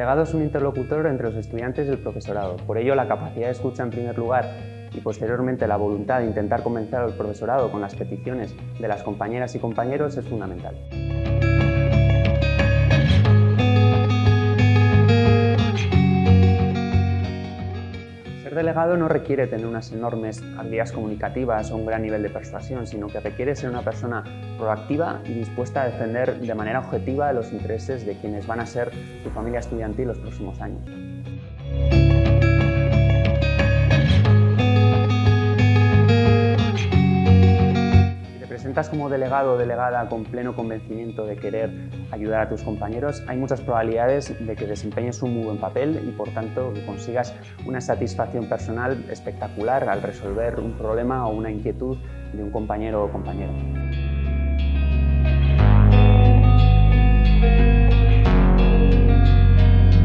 delegado es un interlocutor entre los estudiantes y el profesorado. Por ello, la capacidad de escucha en primer lugar y posteriormente la voluntad de intentar convencer al profesorado con las peticiones de las compañeras y compañeros es fundamental. Delegado no requiere tener unas enormes habilidades comunicativas o un gran nivel de persuasión, sino que requiere ser una persona proactiva y dispuesta a defender de manera objetiva los intereses de quienes van a ser su familia estudiantil los próximos años. Como delegado o delegada con pleno convencimiento de querer ayudar a tus compañeros, hay muchas probabilidades de que desempeñes un muy buen papel y por tanto que consigas una satisfacción personal espectacular al resolver un problema o una inquietud de un compañero o compañera.